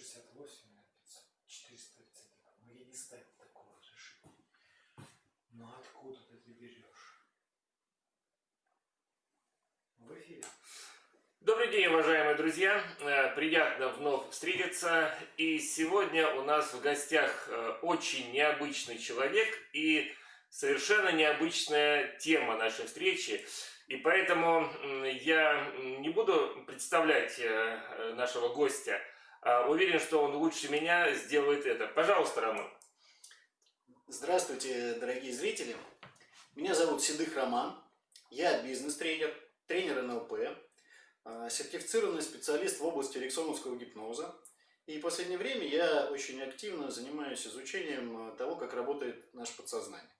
68 на 500, 430. Ну я не ставил такого разрешения. Но откуда ты это берешь? В эфире. Добрый день, уважаемые друзья! Э, Приятно вновь встретиться. И сегодня у нас в гостях э, очень необычный человек и совершенно необычная тема нашей встречи. И поэтому я не буду представлять э, нашего гостя. А Уверен, что он лучше меня сделает это. Пожалуйста, Роман. Здравствуйте, дорогие зрители. Меня зовут Седых Роман. Я бизнес-тренер, тренер НЛП, э, сертифицированный специалист в области эриксоновского гипноза. И в последнее время я очень активно занимаюсь изучением э, того, как работает наше подсознание.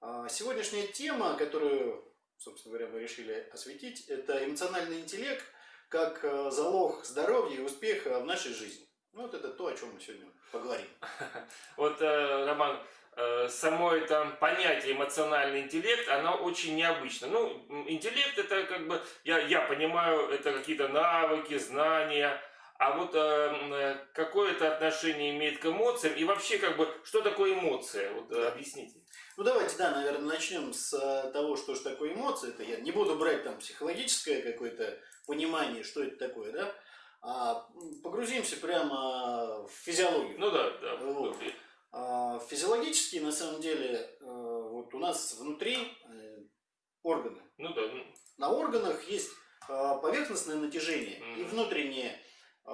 А Сегодняшняя тема, которую, собственно говоря, мы решили осветить, это эмоциональный интеллект как э, залог здоровья и успеха в нашей жизни. Ну, Вот это то, о чем мы сегодня поговорим. Вот, э, Роман, э, само это понятие эмоциональный интеллект, оно очень необычно. Ну, интеллект это как бы, я, я понимаю, это какие-то навыки, знания, а вот э, м, э, какое это отношение имеет к эмоциям и вообще как бы, что такое эмоция? Вот э, Да. объясните. Ну, давайте, да, наверное, начнем с э, того, что же такое эмоции. Это я не буду брать там психологическое какое-то понимание, что это такое, да, а погрузимся прямо в физиологию. Ну да, да. Вот. вот. А, Физиологически, на самом деле, э, вот у нас внутри органы. Ну да, На органах есть поверхностное натяжение и Мгм. внутреннее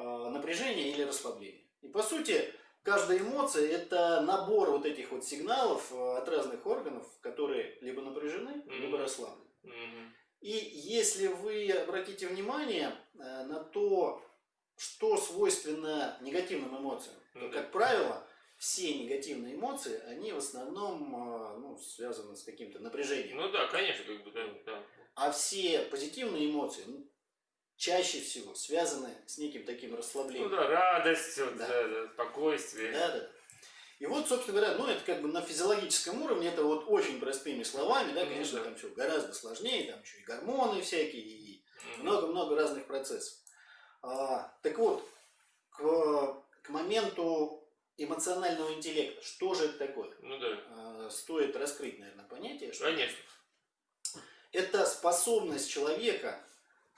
напряжение или расслабление. И по сути, каждая эмоция это набор вот этих вот сигналов э, от разных органов, которые либо напряжены, либо Мгм. расслаблены. мгм. И если вы обратите внимание э, на то, что свойственно негативным эмоциям, то, Ну да. как правило, все негативные эмоции, они в основном э, ну, связаны с каким-то напряжением. Ну да, конечно, как бы, да, да. А все позитивные эмоции ну, чаще всего связаны с неким таким Ну расслаблением. да, радость, вот, Да. да, да, спокойствие. Да, да. И вот, собственно говоря, ну это как бы на физиологическом уровне, это вот очень простыми словами, да, Ну конечно, там все гораздо сложнее, там еще и гормоны всякие, и много-много разных процессов. А, так вот, к, к моменту эмоционального интеллекта, что же это такое? Ну да, А, стоит раскрыть, наверное, понятие. Что конечно. это способность человека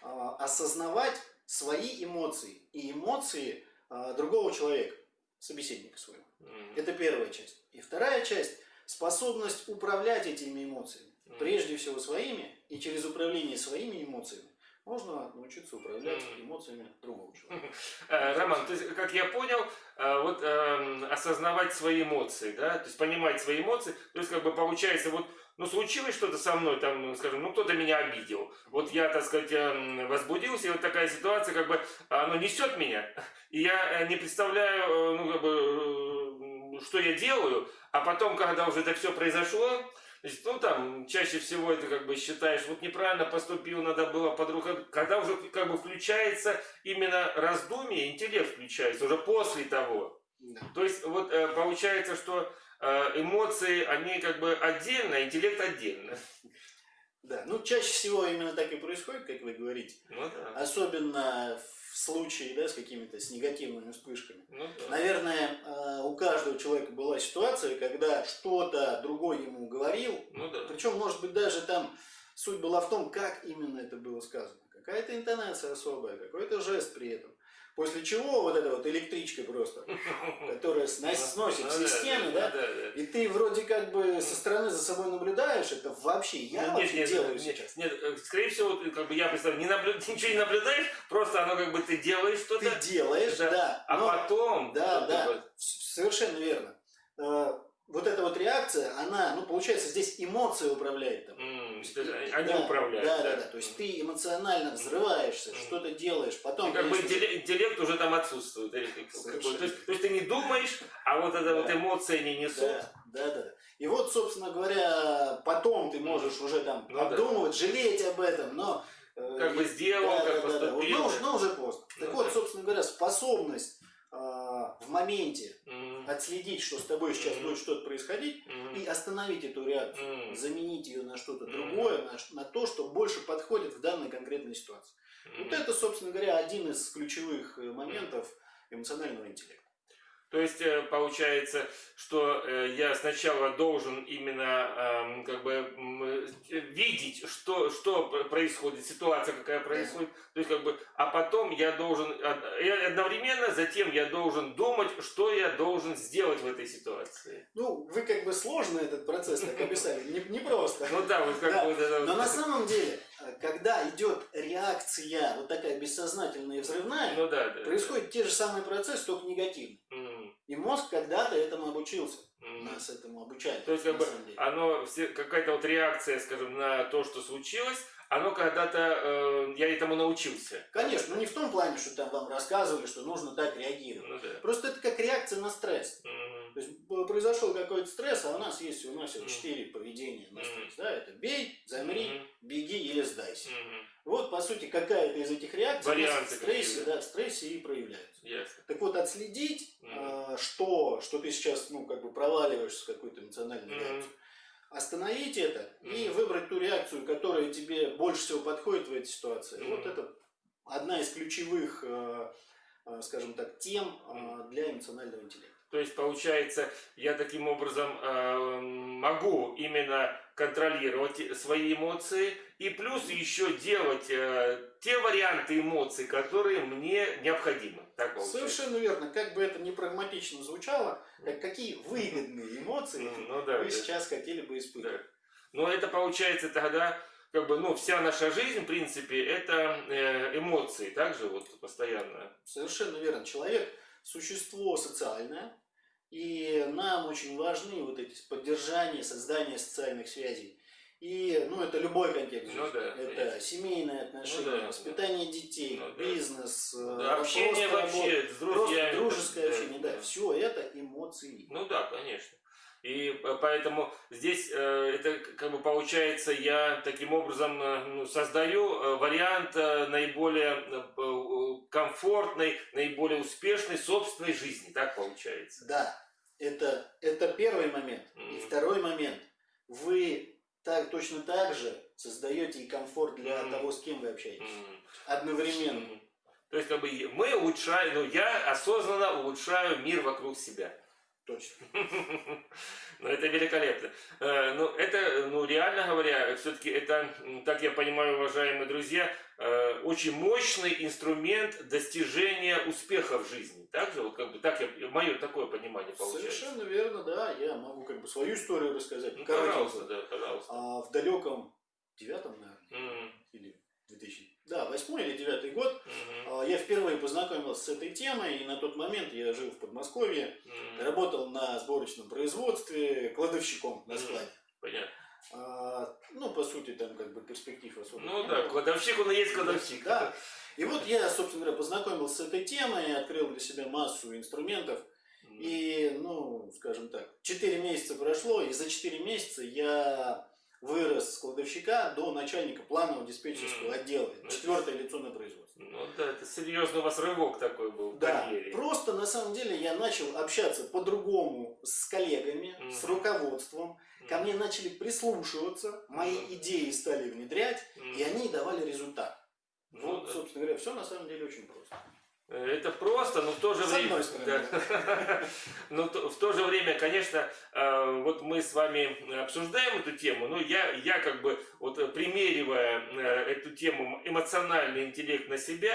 осознавать свои эмоции и эмоции а, другого человека, собеседника своего. Мгм. Это первая часть. И вторая часть – способность управлять этими эмоциями. Мгм. Прежде всего своими, и через управление своими эмоциями можно научиться управлять эмоциями другого человека. Э, Роман, то есть, как я понял, э, вот эм, осознавать свои эмоции, да, то есть понимать свои эмоции, то есть как бы получается вот, ну случилось что-то со мной, там, ну, скажем, ну кто-то меня обидел, вот я, так сказать, эм, возбудился, и вот такая ситуация, как бы, оно несет меня, и я э, не представляю, э, ну как бы, э, что я делаю, а потом, когда уже это все произошло, Значит, ну там чаще всего это как бы считаешь, вот неправильно поступил, надо было по-другому. Когда уже как бы включается именно раздумие, интеллект включается уже после того. Да. То есть вот получается, что эмоции, они как бы отдельно, интеллект отдельно. Да, ну чаще всего именно так и происходит, как вы говорите. Ну да. Особенно в случае да, с какими-то с негативными вспышками. Ну да. Наверное, э, у каждого человека была ситуация, когда что-то другой ему говорил, Ну да. причем, может быть, даже там суть была в том, как именно это было сказано. Какая-то интонация особая, какой-то жест при этом. После чего вот эта вот электричка просто, которая снос- сносит все да, стены, да, и ты вроде как бы со стороны за собой наблюдаешь, это вообще я вообще делаю сейчас. Нет, э, скорее всего, как бы я представляю, ничего не наблюдаешь, просто оно как бы ты делаешь что-то, Ты делаешь, Да. а потом... Да, да, совершенно верно. Вот эта вот реакция, она, ну, получается, здесь эмоция управляет там. м, то есть они Да, управляют. Да, да, да. То есть ты эмоционально взрываешься, Мгм. что-то делаешь, И потом. как бы конечно, интеллект, интеллект уже там отсутствует. как-. То есть, то есть ты не думаешь, а вот эта вот Да. эмоция не несут. Да, да, да. И вот, собственно говоря, потом ты можешь уже там Ну да. обдумывать, жалеть об этом, но... э, Как бы и- сделал, да, как да, да, да. поступил. Но, уже- но уже поздно. Ну так вот, да. собственно говоря, способность э, в моменте отследить, что с тобой сейчас будет что-то происходить, и остановить эту реакцию. заменить ее на что-то другое, на, то, что больше подходит в данной конкретной ситуации. Вот это, собственно говоря, один из ключевых э, моментов эмоционального интеллекта. То есть э, получается, что э, я сначала должен именно эм, как бы э, видеть, что, что происходит, ситуация какая происходит. То есть как бы, а потом я должен и одновременно затем я должен думать, что я должен сделать в этой ситуации. Ну, вы как бы сложно этот процесс так описали, не, не просто. Ну да, вот как Да, бы это Но вот- на самом деле, когда идет реакция, вот такая бессознательная и взрывная, ну да, да. происходят те же самые процессы, только негативные. М, И мозг когда-то этому обучился. м. Нас этому обучают. То есть, как бы, оно какая-то вот реакция, скажем, на то, что случилось, оно когда-то э, я этому научился. Конечно, ну не в том плане, что там вам рассказывали, что нужно так реагировать. Ну да. Просто это как реакция на стресс. Мгм. То есть произошел какой-то стресс, а у нас есть у нас четыре поведения на стресс. Да? Это бей, замри, беги или сдайся. Вот, по сути, какая-то из этих реакций Варианты в стрессе, да, в стрессе и проявляются. Ясно. Так вот, отследить, Мгм. э, что, что ты сейчас, ну, как бы проваливаешься в какую-то эмоциональную Мгм. реакцию, остановить это и Мгм. выбрать ту реакцию, которая тебе больше всего подходит в этой ситуации. Мгм. Вот это одна из ключевых, э, э, скажем так, тем э, для эмоционального интеллекта. То есть, получается, я таким образом э, могу именно контролировать свои эмоции и плюс еще делать э, те варианты эмоций, которые мне необходимы. Так получается. Совершенно верно. Как бы это не прагматично звучало, как какие выгодные эмоции Ну да, вы да. сейчас хотели бы испытывать. Да. Но это получается тогда, как бы, ну, вся наша жизнь, в принципе, это э, эмоции, также вот постоянно. Совершенно верно. Человек – существо социальное, и нам очень важны вот эти поддержания, создание социальных связей. И, ну, это любой контекст Ну да, это конечно. семейные отношения, Ну да, воспитание детей, Ну да. бизнес, э, Да, общение просто вообще работа, с просто друзьями. дружеское да, общение, да, да. все это эмоции. Ну да, конечно. И п- поэтому здесь э, это как бы получается, я таким образом э, ну, создаю э, вариант э, наиболее э, э, комфортной, наиболее успешной собственной жизни, так получается. Да, это, это первый момент. И Мгм. второй момент. Вы так, точно так же создаете и комфорт для Мгм. того, с кем вы общаетесь. М. Одновременно. То есть как бы и- мы улучшаем, ну я осознанно улучшаю мир вокруг себя. Точно. Ну, это великолепно. Э, Ну, это, ну, реально говоря, все-таки это, так я понимаю, уважаемые друзья, э, очень мощный инструмент достижения успеха в жизни. Так же, вот как бы, так я, мое такое понимание получается. Совершенно верно, да. Я могу как бы свою историю рассказать. Ну, пожалуйста, да, пожалуйста. А в далеком девятом, наверное, М, или 2000, да, восьмой или девятый год, а, я впервые познакомился с этой темой, и на тот момент я жил в Подмосковье, м, работал на сборочном производстве кладовщиком на складе. Понятно. А, ну, по сути, там как бы перспектив особо Ну да, кладовщик, он и есть кладовщик. Да. И вот я, собственно говоря, познакомился с этой темой, открыл для себя массу инструментов. И, ну, скажем так, 4 месяца прошло, и за 4 месяца я вырос с кладовщика до начальника планового диспетчерского отдела. Ну, Четвертое лицо на производстве. Ну да, это серьезный у вас рывок такой был в Да, карьере. просто на самом деле я начал общаться по-другому с коллегами, с Мгм. руководством. М, Ко мне начали прислушиваться, мои Мгм. идеи стали внедрять, м. и они давали результат. Ну вот, да. собственно говоря, все на самом деле очень просто. Э, Это просто, но в то же С время... Да. Но в то же время, конечно, э, вот мы с вами обсуждаем эту тему, но я, я как бы, вот э, примеривая эту тему эмоциональный интеллект на себя,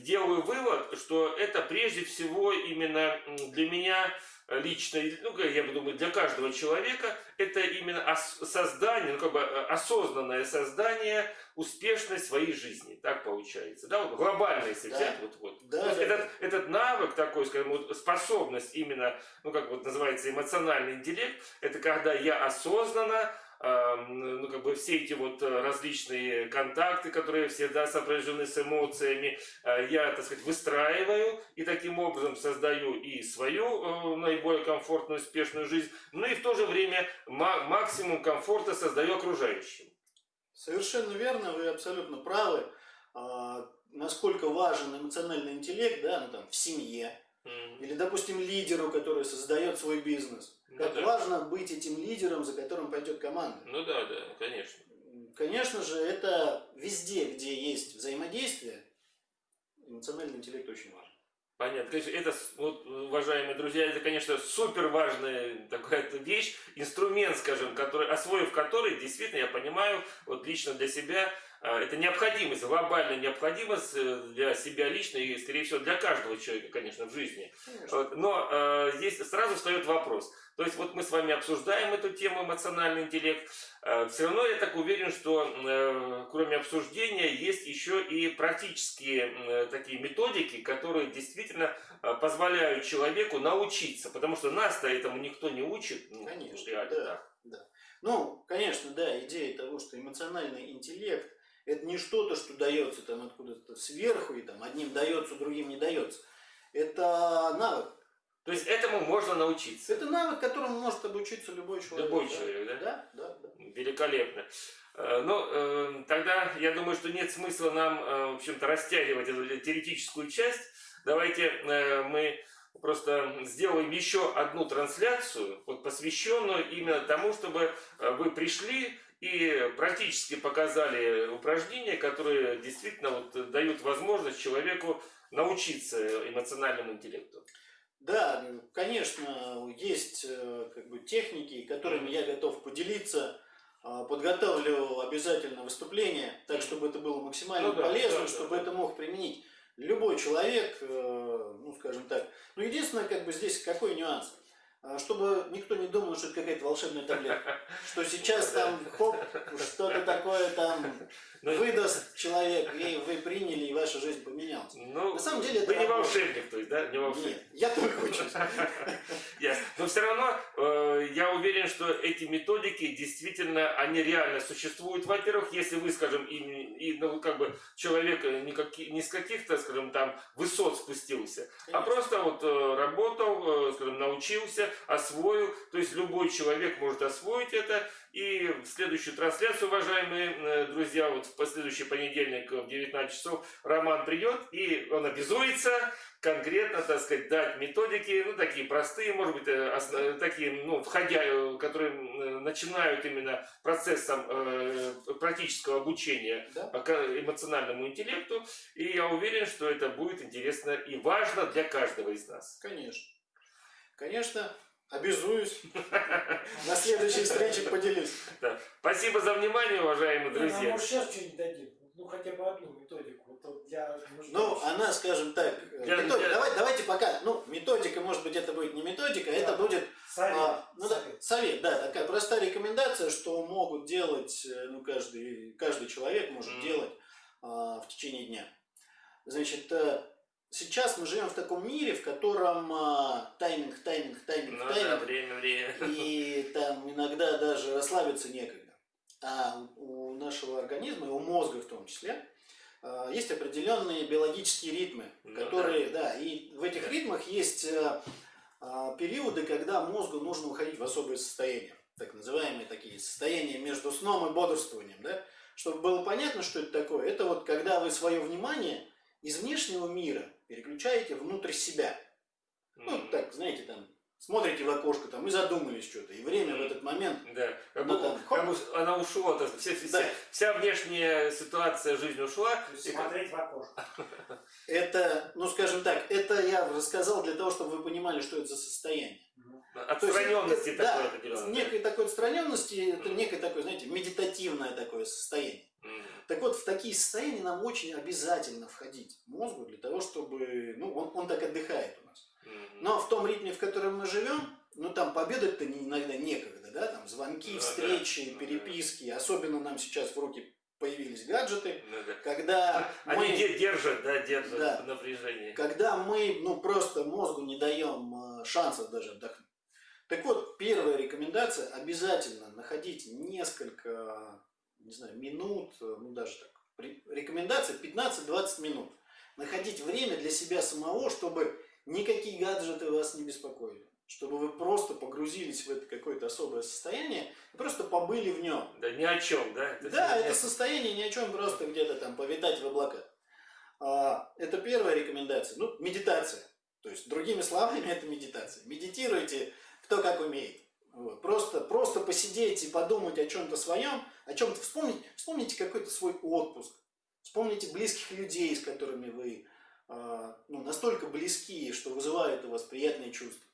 делаю вывод, что это прежде всего именно для меня лично, ну, я думаю, для каждого человека, это именно создание, ну, как бы э, осознанное создание успешной своей жизни. Так получается. Да, вот глобально, если Да. взять, вот, вот. Да, есть да, этот, да. этот навык такой, скажем, вот способность именно, ну как вот называется, эмоциональный интеллект, это когда я осознанно, ну как бы все эти вот э, различные контакты, которые всегда сопряжены с эмоциями, э, я, так сказать, выстраиваю и таким образом создаю и свою э, наиболее комфортную, успешную жизнь, но и в то же время ма- максимум комфорта создаю окружающим. Совершенно верно, вы абсолютно правы. А, насколько важен эмоциональный интеллект, да, ну там в семье, Или, допустим, лидеру, который создает свой бизнес. Ну Как да. важно быть этим лидером, за которым пойдет команда. Ну да, да, конечно. Конечно же, это везде, где есть взаимодействие, эмоциональный интеллект очень важен. Понятно. Конечно, это, с- вот, уважаемые друзья, это, конечно, супер важная такая вещь, инструмент, скажем, который, освоив который, действительно, я понимаю, вот лично для себя, это необходимость, глобальная необходимость э, для себя лично и, скорее всего, для каждого человека, конечно, в жизни. Конечно. Но э, здесь сразу встает вопрос. То есть вот мы с вами обсуждаем эту тему эмоциональный интеллект. все равно я так уверен, что э, кроме обсуждения есть еще и практические э, такие методики, которые действительно э, позволяют человеку научиться. Потому что нас-то этому никто не учит. Ну, Конечно, реально да. так. Ну, конечно, да, идея того, что эмоциональный интеллект это не что-то, что дается там откуда-то сверху и там одним дается, другим не дается. Это навык. То есть этому можно научиться. Это навык, которому может обучиться любой человек. Любой да? человек, да? Да, да, да. Великолепно. Э, Ну, э, тогда я думаю, что нет смысла нам, э, в общем-то, растягивать эту теоретическую часть. Давайте э, мы просто сделаем еще одну трансляцию, вот посвященную именно тому, чтобы вы пришли и практически показали упражнения, которые действительно вот дают возможность человеку научиться эмоциональному интеллекту. Да, конечно, есть э, как бы техники, которыми я готов поделиться. А, Подготовлю обязательно выступление, так чтобы это было максимально Ну да, полезно, да, чтобы да. это мог применить любой человек, э, ну скажем так. Но единственное, как бы здесь какой нюанс? А, Чтобы никто не думал, что это какая-то волшебная таблетка. Что сейчас там, хоп, что-то такое там Ну, выдаст человек, и вы приняли, и ваша жизнь поменялась. ну, На самом деле это вы не волшебник, то есть, да? Не волшебник. Нет, я только учусь. Ясно. Но все равно э, я уверен, что эти методики действительно, они реально существуют. Во-первых, если вы, скажем, и, и, ну, как бы человек э, не, каки- не с каких-то, скажем, там высот спустился, а Конечно. просто вот э, работал, скажем, научился, освоил. То есть любой человек может освоить это. И в следующую трансляцию, уважаемые э, друзья, вот в последующий понедельник в 19 часов Роман придет, и он обязуется конкретно, так сказать, дать методики, ну, такие простые, может быть, э, ос- э, такие, ну, входя, которые начинают именно процессом э, практического обучения Да. эмоциональному интеллекту, и я уверен, что это будет интересно и важно для каждого из нас. Конечно. Конечно, обязуюсь. На следующей встрече поделюсь. Спасибо за внимание, уважаемые ну, друзья. может сейчас что-нибудь дадим? Ну хотя бы одну методику. Для. Ну, она, скажем так, э, Я- методика- я- давай- давайте пока, ну, методика, может быть, это будет не методика, это Да. будет Совет. а, ну, да, совет. совет, да, такая простая рекомендация, что могут делать, э, ну, каждый, каждый человек может Мгм. делать а, в течение дня. Значит, э, сейчас мы живем в таком мире, в котором а, тайминг, тайминг, тайминг, Ну да, тайминг, время, время. и там иногда даже расслабиться некогда. А у нашего организма, и у мозга в том числе, а, есть определенные биологические ритмы, Ну которые, да, и в этих Да. ритмах есть а, а, периоды, когда мозгу нужно уходить в особые состояния, так называемые такие состояния между сном и бодрствованием, да, чтобы было понятно, что это такое. Это вот когда вы свое внимание из внешнего мира переключаете внутрь себя. Ну, так, знаете, там, смотрите в окошко там и задумались что-то, и время в этот момент Да, как Ну, бы, там, как бы она ушла, то вся, вся- Да. вся внешняя ситуация жизни ушла. И как- смотреть в окошко. Это, ну скажем так, это я рассказал для того, чтобы вы понимали, что это за состояние. Отстраненности это- такой да, некой такой отстраненности, это некое такое, знаете, медитативное такое состояние. Так вот, в такие состояния нам очень обязательно входить мозгу для того, чтобы, ну, он, он так отдыхает у нас. Но в том ритме, в котором мы живем, ну там победать-то не- иногда некогда, да, там звонки, Ну да, встречи, ну да. переписки, особенно нам сейчас в руки появились гаджеты, Ну да. когда Они мы... де- держат, да, держат Да. напряжение. когда мы ну, просто мозгу не даем э, шансов даже отдохнуть. Так вот, первая рекомендация – обязательно находить несколько, не знаю, минут, э, ну даже так, рекомендация 15-20 минут. Находить время для себя самого, чтобы никакие гаджеты вас не беспокоили. Чтобы вы просто погрузились в это какое-то особое состояние и просто побыли в нем. Да, ни о чем, да? Это Да, это состояние ни о чем, просто где-то там повитать в облаках. А, Это первая рекомендация. Ну, медитация. То есть, другими словами, это медитация. Медитируйте, кто как умеет. Вот. Просто, просто посидеть и подумать о чем-то своем, о чем-то вспомнить. Вспомните какой-то свой отпуск. Вспомните близких людей, с которыми вы а, ну, настолько близкие, что вызывают у вас приятные чувства.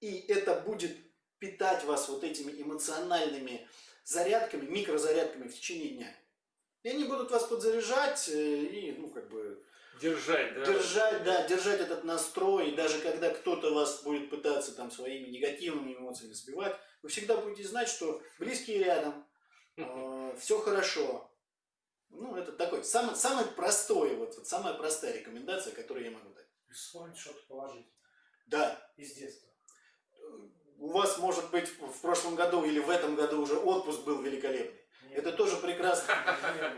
И это будет питать вас вот этими эмоциональными зарядками, микрозарядками в течение дня. И они будут вас подзаряжать э, и, ну, как бы, Держать, да. держать, да, держать этот настрой. И даже когда кто-то вас будет пытаться там своими негативными эмоциями сбивать, вы всегда будете знать, что близкие рядом, все хорошо. Ну, это такой, самый, самый простой, вот, вот самая простая рекомендация, которую я могу дать. И вспомнить что-то положительное Да, из детства. у вас, может быть, в прошлом году или в этом году уже отпуск был великолепный. Это тоже прекрасно.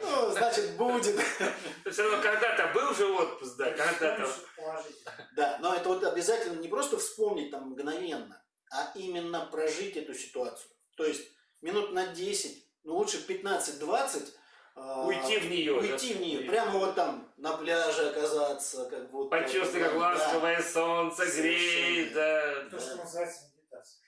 Ну, значит, будет. Все равно когда-то был же отпуск, да, когда-то. Да, но это вот обязательно не просто вспомнить там мгновенно, а именно прожить эту ситуацию. То есть минут на 10, ну лучше 15-20. а, Уйти в нее. Уйти в нее. Прямо вот там на пляже оказаться, как вот. Почувствуй, как да. ласковое солнце греет, да. То, что называется медитация.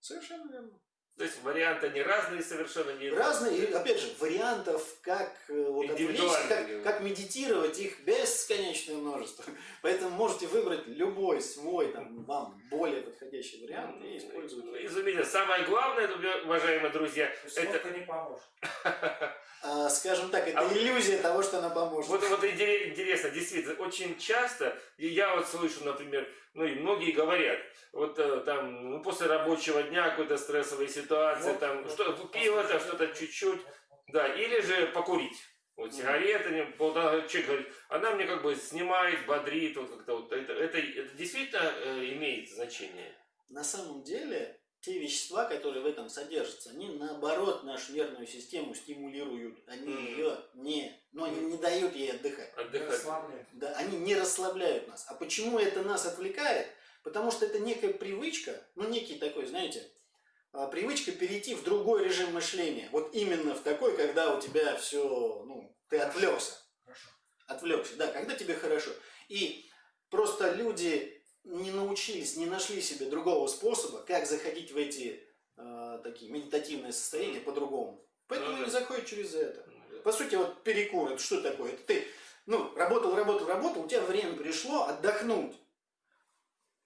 Совершенно верно. То есть варианты они разные совершенно не Разные, и, опять же, вариантов, как э, вот отвлечься, как, как медитировать, их бесконечное множество. Поэтому можете выбрать любой свой, там, вам более подходящий вариант и использовать. Ну, Изумительно. Самое главное, уважаемые друзья, это не поможет. А, скажем так, это А вот- иллюзия того, что она поможет. Вот, вот интере- интересно, действительно, очень часто, и я вот слышу, например, ну и многие говорят, вот э, там, ну, после рабочего дня какой-то стрессовой ситуации, Вот, там, вот, что, вот, пиво, там, послушай, что-то вот, чуть-чуть, вот, вот. да, или же покурить. Вот сигареты, полтора- человек говорит, она мне как бы снимает, бодрит, вот как-то вот, это, это, это действительно э, имеет значение. На самом деле, те вещества, которые в этом содержатся, они наоборот нашу нервную систему стимулируют. Они Мгм. ее не, ну, они не дают ей отдыхать. Отдыхать. Да, они не расслабляют нас. А почему это нас отвлекает? Потому что это некая привычка, ну некий такой, знаете, а, привычка перейти в другой режим мышления. Вот именно в такой, когда у тебя все, ну, ты отвлекся. Хорошо. Отвлекся, да, когда тебе хорошо. И просто люди не научились, не нашли себе другого способа, как заходить в эти э, такие медитативные состояния по-другому. Поэтому Ну они да. заходят через это. По сути, вот перекур, это что такое? Это ты, ну, работал, работал, работал, у тебя время пришло отдохнуть.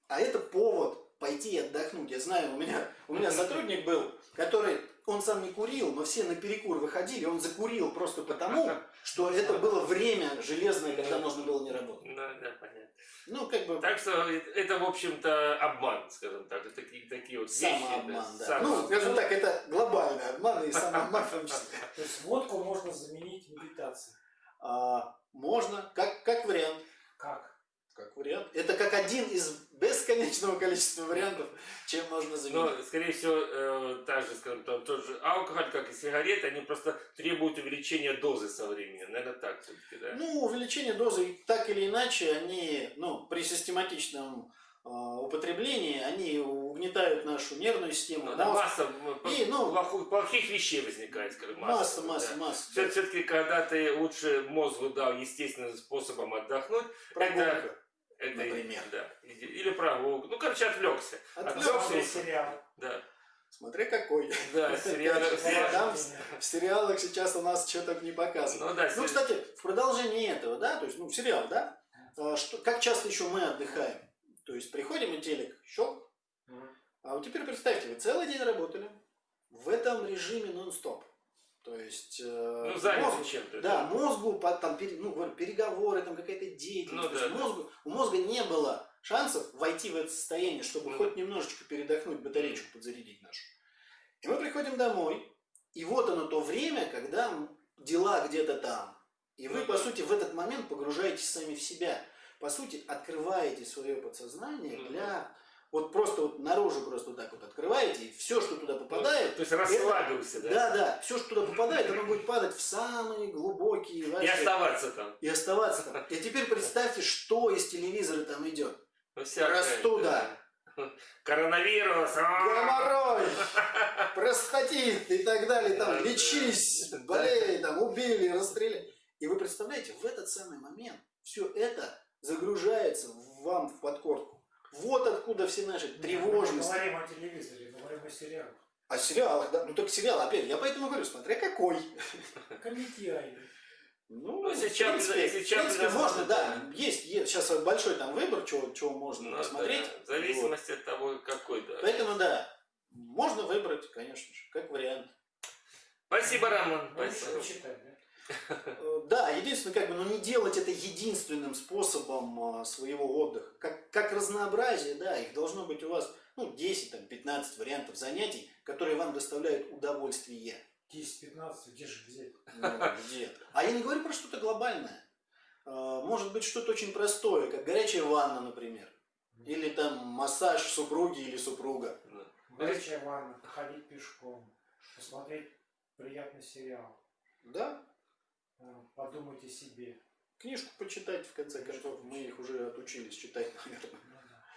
А это повод пойти и отдохнуть. Я знаю, у меня, у меня сотрудник был, который, он сам не курил, но все на перекур выходили, он закурил просто потому, что это было время железное, когда можно было не работать. Да, да, понятно. Ну, как бы Так что это, в общем-то, обман, скажем так. Это такие, такие вот вещи. самообман, да. Самообман. Ну, скажем так, это глобальный обман и самообман в том числе. То есть водку можно заменить медитацией. А, можно, как, как вариант. Как? Как вариант. Это как один из бесконечного количества вариантов, чем можно заменить. Но, скорее всего, э, та же, скажем, там, тот же алкоголь, как и сигареты, они просто требуют увеличения дозы со временем. Наверное, так все-таки, да? Ну, увеличение дозы так или иначе, они, ну, при систематичном э, употреблении, они угнетают нашу нервную систему, Ну, да, масса И, ну, плохих, плохих вещей возникает, скажем, масса, да. масса, масса. Все, все-таки, когда ты лучше мозгу дал естественным способом отдохнуть, Прогулка. это, Например. да, или прогулка. Ну, короче, отвлекся. Отвлекся. Отвлекся. Смотри сериал. Да, Смотря какой. да, сериал. Там в сериалах сейчас у нас что-то не показывают. Ну да, Ну, кстати, в продолжении этого, да, то есть, ну, сериал, да, а, что, как часто еще мы отдыхаем? То есть, приходим и телек, щелк, а вот теперь представьте, вы целый день работали в этом режиме нон-стоп. То есть, э, ну, мозг- чем-то. да, мозгу, по- там, ну, переговоры, там какая-то деятельность. Ну, да, да. мозгу, у мозга не было шансов войти в это состояние, чтобы Ну, хоть немножечко передохнуть, батареечку подзарядить нашу. И мы приходим домой, и вот оно то время, когда дела где-то там. И вы, Ну, по да. сути, в этот момент погружаетесь сами в себя. По сути, открываете свое подсознание Ну, для... Вот просто вот наружу просто вот так вот открываете, и все, что туда попадает, То есть расслабился, да? да, да, все, что туда попадает, оно будет падать в самые глубокие И ваши... оставаться там. и оставаться там. И теперь представьте, что из телевизора там идет. Ну, всякое, Простуда. да. Коронавирус. а! Гоморрой, простатит и так далее. Да, Там лечись, болей, там убили, расстреляли. И вы представляете, в этот самый момент все это загружается вам в подкорку. Вот откуда все наши Мы тревожности. говорим о телевизоре, говорим о сериалах. А сериалах, да, ну только сериал, опять, я поэтому говорю, смотря какой. Комментируй. Ну, Ну, если в чат- принципе, если в чат принципе, можно, да. Есть, есть сейчас большой там выбор, чего, чего можно Ну, посмотреть. да, в зависимости от того, какой, да. Вот. Поэтому, да, можно выбрать, конечно же, как вариант. Спасибо, Роман. Лучше Спасибо. Да? Э, Да, единственное, как бы, ну не делать это единственным способом а, своего отдыха. Как, как разнообразие, да, их должно быть у вас, ну, 10, там, 15 вариантов занятий, которые вам доставляют удовольствие. 10-15, где же взять? Ну, где? А я не говорю про что-то глобальное. А, Может быть, что-то очень простое, как горячая ванна, например. Или там массаж супруги или супруга. Горячая ванна, походить пешком, посмотреть приятный сериал, Да, э, подумать о себе. книжку почитать, в конце концов, мы их уже отучились читать, наверное.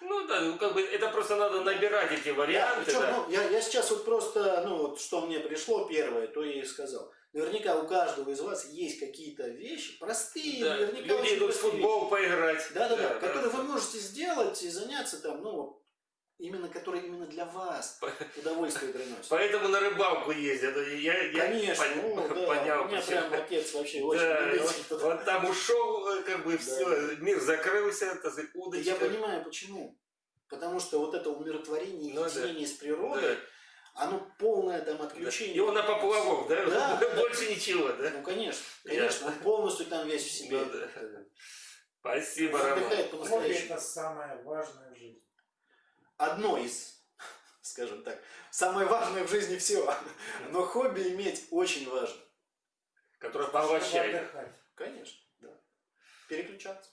Ну да. Ну да, как бы это просто надо набирать эти варианты. причем, да. ну, я, я сейчас вот просто, ну вот, что мне пришло первое, то я и сказал. Наверняка у каждого из вас есть какие-то вещи, простые, Да, наверняка Люди идут в футбол поиграть. вещи. Да-да-да, которые вы можете сделать и заняться там, ну, вот, именно которые именно для вас удовольствие приносят. Поэтому на рыбалку ездят. Я, я Конечно, пон- ну, да, понял, у меня почему. прям отец вообще очень Да, любитель вот, вот там ушел, э, как бы Да. все, мир закрылся, так сказать, удочка. Я понимаю, почему. Потому что вот это умиротворение, Ну да. единение с Да. природой, оно полное там Да. отключение. Его на поплавок, да? Да, да. Больше ничего, да? Ну, конечно, Ясно. конечно, он полностью там весь в себе. Ну да. Спасибо, Он Роман. это самое важное в жизни. Одно из, скажем так, самое важное в жизни всего. Но хобби иметь очень важно. Который Чтобы поглощает. Конечно, да. Переключаться.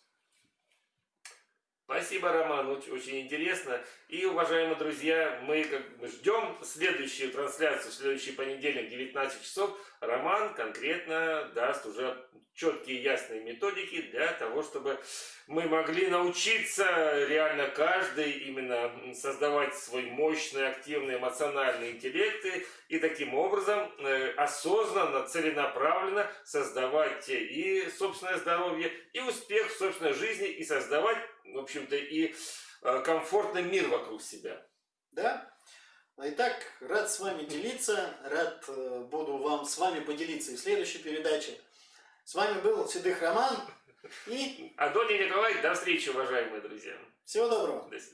Спасибо, Роман, очень, интересно. И, уважаемые друзья, мы как бы ждем следующую трансляцию, следующий понедельник, 19 часов. Роман конкретно даст уже четкие ясные методики для того, чтобы мы могли научиться реально каждый именно создавать свой мощный, активный, эмоциональный интеллект и- и таким образом э, осознанно, целенаправленно создавать и собственное здоровье, и успех в собственной жизни, и создавать, в общем-то, и э, комфортный мир вокруг себя. Да? Итак, рад с вами делиться, рад э, буду вам с вами поделиться и в следующей передаче. С вами был Седых Роман и Адоний Николай, до встречи, уважаемые друзья. всего доброго. До свидания.